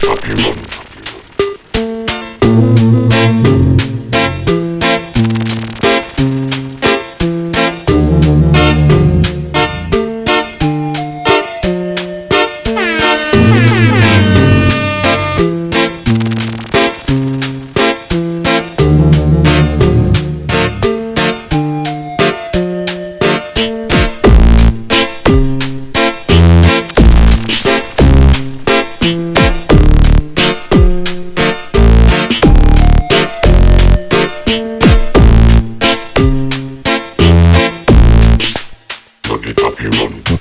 Top Human. it up, you run.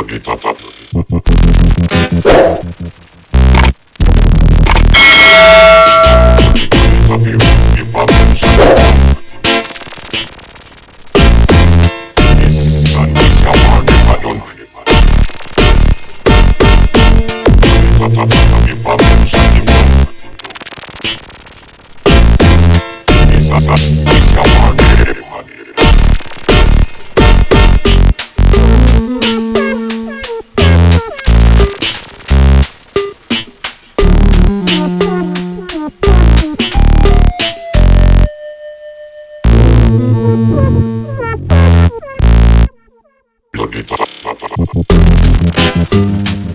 Pop, pop, pop, pop, pop. Thank you.